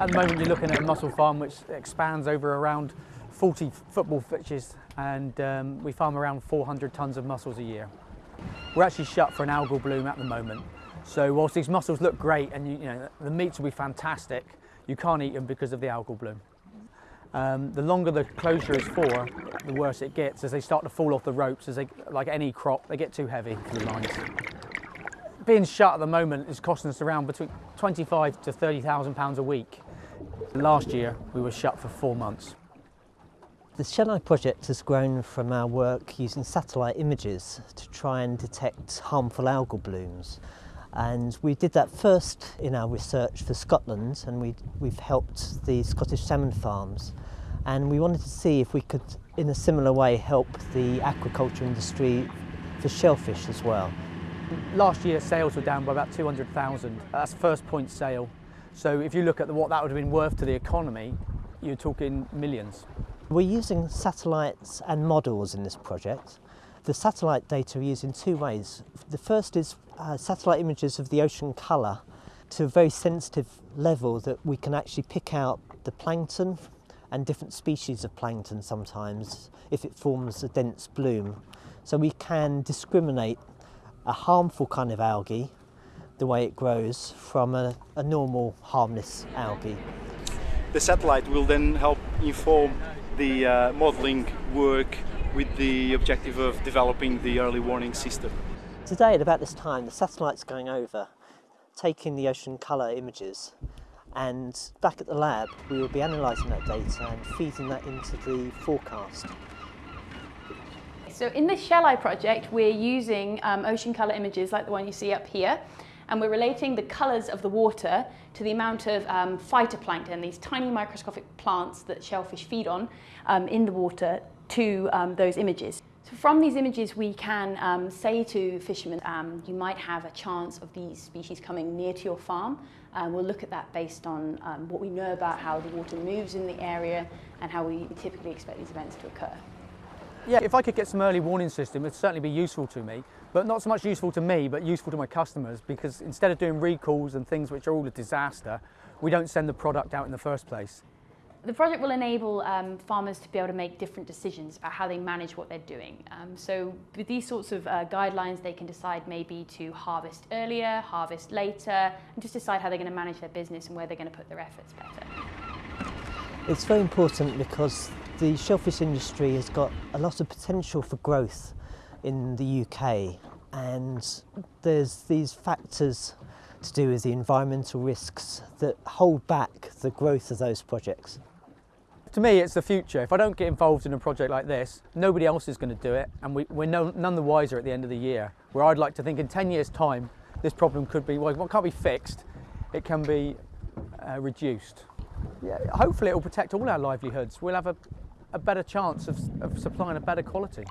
At the moment you're looking at a mussel farm which expands over around 40 football pitches and um, we farm around 400 tonnes of mussels a year. We're actually shut for an algal bloom at the moment. So whilst these mussels look great and you, you know, the meats will be fantastic, you can't eat them because of the algal bloom. Um, the longer the closure is for, the worse it gets as they start to fall off the ropes. As they, like any crop, they get too heavy for the lines. Being shut at the moment is costing us around between 25 to 30,000 pounds a week. Last year we were shut for four months. The Eye project has grown from our work using satellite images to try and detect harmful algal blooms. And we did that first in our research for Scotland and we, we've helped the Scottish salmon farms. And we wanted to see if we could, in a similar way, help the aquaculture industry for shellfish as well. Last year sales were down by about 200,000. That's first point sale. So if you look at the, what that would have been worth to the economy, you're talking millions. We're using satellites and models in this project. The satellite data are used in two ways. The first is uh, satellite images of the ocean colour to a very sensitive level that we can actually pick out the plankton and different species of plankton sometimes if it forms a dense bloom. So we can discriminate a harmful kind of algae, the way it grows, from a, a normal harmless algae. The satellite will then help inform the uh, modelling work with the objective of developing the early warning system. Today at about this time the satellite's going over, taking the ocean colour images and back at the lab we will be analysing that data and feeding that into the forecast. So in the ShellEye project we're using um, ocean colour images like the one you see up here and we're relating the colours of the water to the amount of um, phytoplankton, these tiny microscopic plants that shellfish feed on um, in the water, to um, those images. So from these images we can um, say to fishermen, um, you might have a chance of these species coming near to your farm. Um, we'll look at that based on um, what we know about how the water moves in the area and how we typically expect these events to occur. Yeah, if I could get some early warning system, it'd certainly be useful to me, but not so much useful to me, but useful to my customers, because instead of doing recalls and things which are all a disaster, we don't send the product out in the first place. The project will enable um, farmers to be able to make different decisions about how they manage what they're doing. Um, so with these sorts of uh, guidelines, they can decide maybe to harvest earlier, harvest later, and just decide how they're going to manage their business and where they're going to put their efforts better. It's very important because the shellfish industry has got a lot of potential for growth in the UK and there's these factors to do with the environmental risks that hold back the growth of those projects. To me, it's the future. If I don't get involved in a project like this, nobody else is going to do it, and we, are no, none the wiser at the end of the year. Where I'd like to think in 10 years' time, this problem could be, well, it can't be fixed, it can be uh, reduced. Yeah, hopefully it will protect all our livelihoods. We'll have a, a better chance of, of supplying a better quality.